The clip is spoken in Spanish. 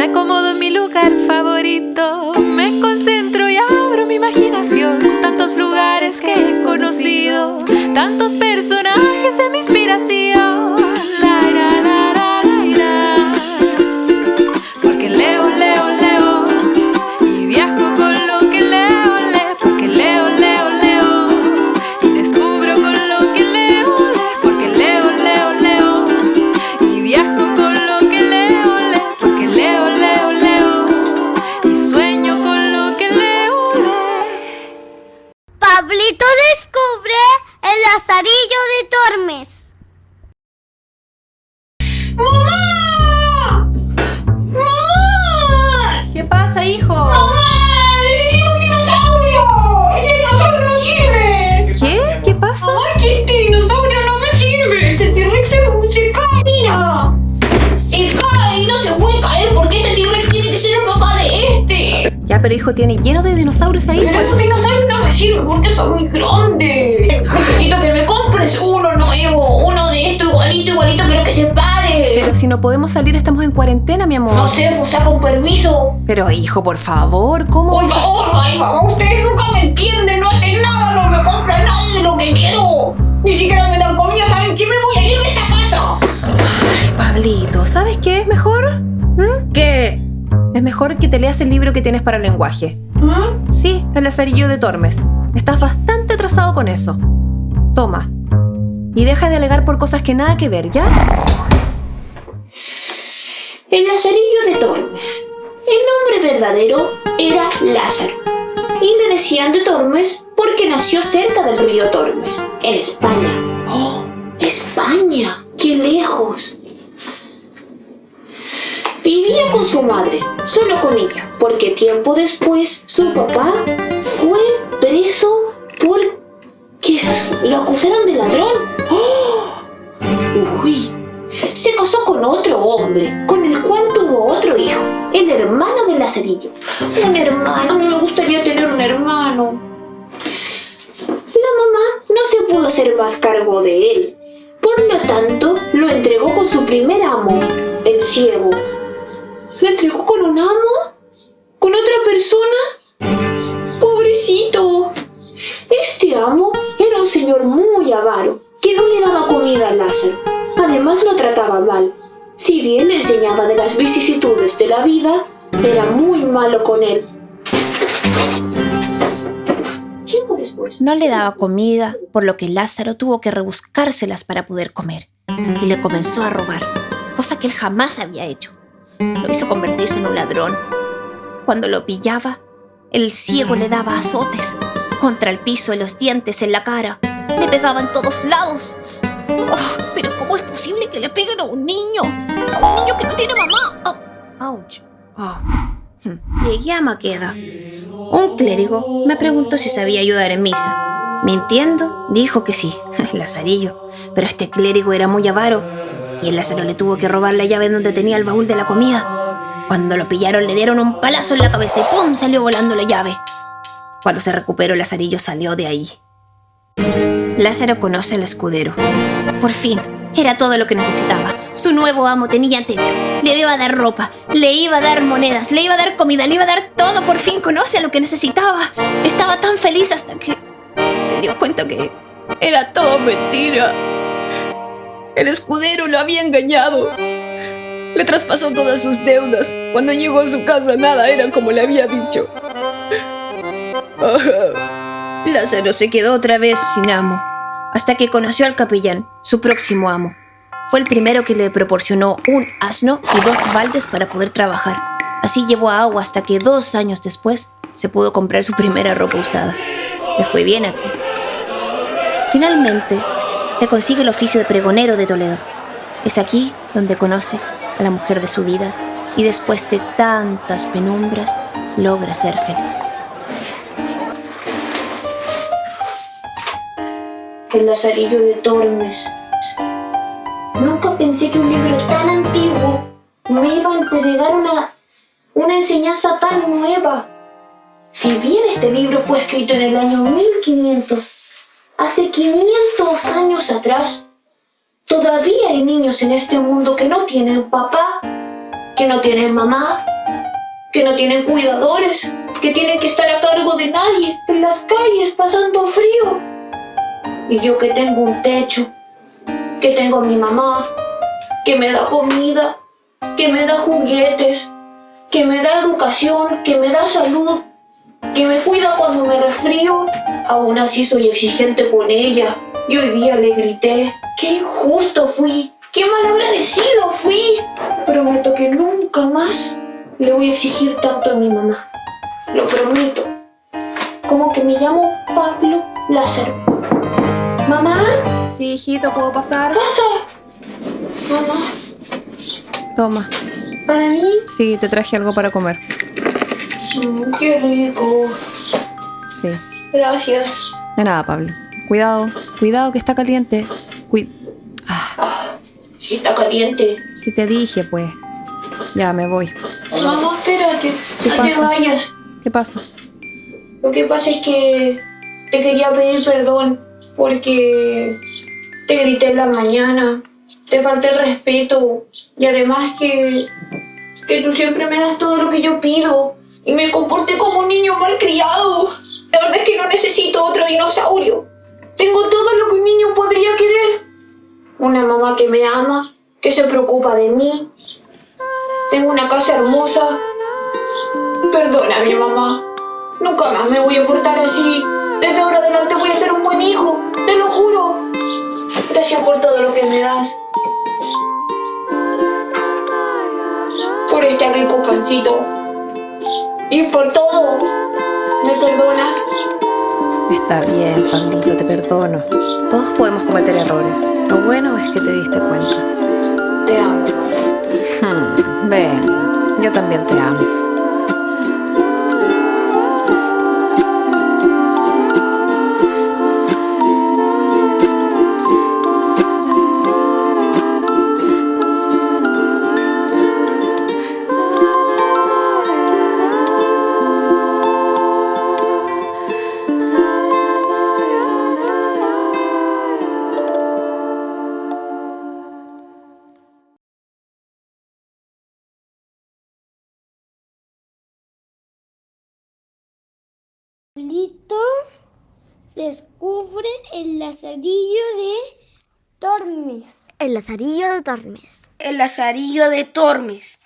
Me acomodo en mi lugar favorito, me concentro y abro mi imaginación. Tantos lugares que he conocido, tantos personajes de mi inspiración. Ya, pero hijo, tiene lleno de dinosaurios ahí. Pero esos dinosaurios no me sirven porque son muy grandes. Necesito que me compres uno nuevo, uno de esto igualito, igualito, pero que se pare. Pero si no podemos salir, estamos en cuarentena, mi amor. No sé, pues saca un permiso. Pero hijo, por favor, ¿cómo? Por favor, ay, mamá, ustedes nunca me entienden, no hacen nada, no me compran nada de lo que quiero. Ni siquiera me dan comida, ¿saben qué? Me voy a ir de esta casa. Ay, Pablito, ¿sabes qué es mejor? Es mejor que te leas el libro que tienes para el lenguaje. ¿Mm? Sí, el lazarillo de Tormes. Estás bastante atrasado con eso. Toma. Y deja de alegar por cosas que nada que ver, ¿ya? El Lazarillo de Tormes. El nombre verdadero era Lázaro. Y le decían de Tormes porque nació cerca del río Tormes, en España. ¡Oh! ¡España! ¡Qué lejos! Vivía con su madre, solo con ella, porque tiempo después su papá fue preso porque lo acusaron de ladrón. ¡Oh! ¡Uy! se casó con otro hombre, con el cual tuvo otro hijo, el hermano de Lazarillo. Un hermano, me gustaría tener un hermano. La mamá no se pudo hacer más cargo de él, por lo tanto lo entregó con su primer amo, el ciego. ¿Lo entregó con un amo? ¿Con otra persona? Pobrecito. Este amo era un señor muy avaro, que no le daba comida a Lázaro. Además lo trataba mal. Si bien le enseñaba de las vicisitudes de la vida, era muy malo con él. No le daba comida, por lo que Lázaro tuvo que rebuscárselas para poder comer. Y le comenzó a robar, cosa que él jamás había hecho. Lo hizo convertirse en un ladrón. Cuando lo pillaba, el ciego le daba azotes contra el piso y los dientes en la cara. Le pegaba en todos lados. Oh, pero ¿cómo es posible que le peguen a un niño? A un niño que no tiene mamá. Oh, ouch. Oh. Hmm. Llegué a Maqueda. Un clérigo me preguntó si sabía ayudar en misa. Mintiendo, dijo que sí, Lazarillo. Pero este clérigo era muy avaro y el Lázaro le tuvo que robar la llave donde tenía el baúl de la comida. Cuando lo pillaron le dieron un palazo en la cabeza y ¡pum! salió volando la llave. Cuando se recuperó, Lazarillo salió de ahí. Lázaro conoce al escudero. Por fin, era todo lo que necesitaba. Su nuevo amo tenía techo, le iba a dar ropa, le iba a dar monedas, le iba a dar comida, le iba a dar todo. Por fin conoce a lo que necesitaba. Estaba tan feliz hasta que se dio cuenta que era todo mentira. El escudero lo había engañado. Le traspasó todas sus deudas. Cuando llegó a su casa nada era como le había dicho. Lázaro se quedó otra vez sin amo, hasta que conoció al capellán, su próximo amo. Fue el primero que le proporcionó un asno y dos baldes para poder trabajar. Así llevó agua hasta que dos años después se pudo comprar su primera ropa usada. Le fue bien aquí. Finalmente, se consigue el oficio de pregonero de Toledo. Es aquí donde conoce a la mujer de su vida y después de tantas penumbras logra ser feliz. El Lazarillo de Tormes. Nunca pensé que un libro tan antiguo me iba a entregar una, una enseñanza tan nueva. Si bien este libro fue escrito en el año 1500, hace 500 años atrás, todavía hay niños en este mundo que no tienen papá, que no tienen mamá, que no tienen cuidadores, que tienen que estar a cargo de nadie, en las calles pasando frío. Y yo que tengo un techo, que tengo a mi mamá, que me da comida, que me da juguetes, que me da educación, que me da salud, que me cuida cuando me resfrío, aún así soy exigente con ella. Y hoy día le grité, qué injusto fui, qué malagradecido fui. Prometo que nunca más le voy a exigir tanto a mi mamá. Lo prometo. Como que me llamo Pablo Lázaro. ¿Mamá? Sí, hijito, ¿puedo pasar? ¿Pasa? Mamá, Toma. ¿para mí? Sí, te traje algo para comer. Mm, qué rico. Sí. Gracias. De nada, Pablo. Cuidado, cuidado que está caliente. Cui- Sí, está caliente. si te dije, pues. Ya, me voy. Mamá, espérate. ¿Qué no te vayas. ¿Qué pasa? Lo que pasa es que te quería pedir perdón porque te grité en la mañana, te falté el respeto y además que, que tú siempre me das todo lo que yo pido y me comporté como un niño malcriado. La verdad es que no necesito otro dinosaurio. Tengo todo lo que un niño podría querer. Una mamá que me ama, que se preocupa de mí. Tengo una casa hermosa. Perdona, mi mamá. Nunca más me voy a portar así. Desde ahora adelante voy a ser un buen hijo. Te lo juro. Gracias por todo lo que me das. Por este rico pancito. Y por todo. ¿Me perdonas? Está bien, Pablito, te perdono. Todos podemos cometer errores. Lo bueno es que te diste cuenta. Te amo. Hmm, ven, yo también te amo. Pablito descubre el lazarillo de Tormes. El lazarillo de Tormes. El lazarillo de Tormes.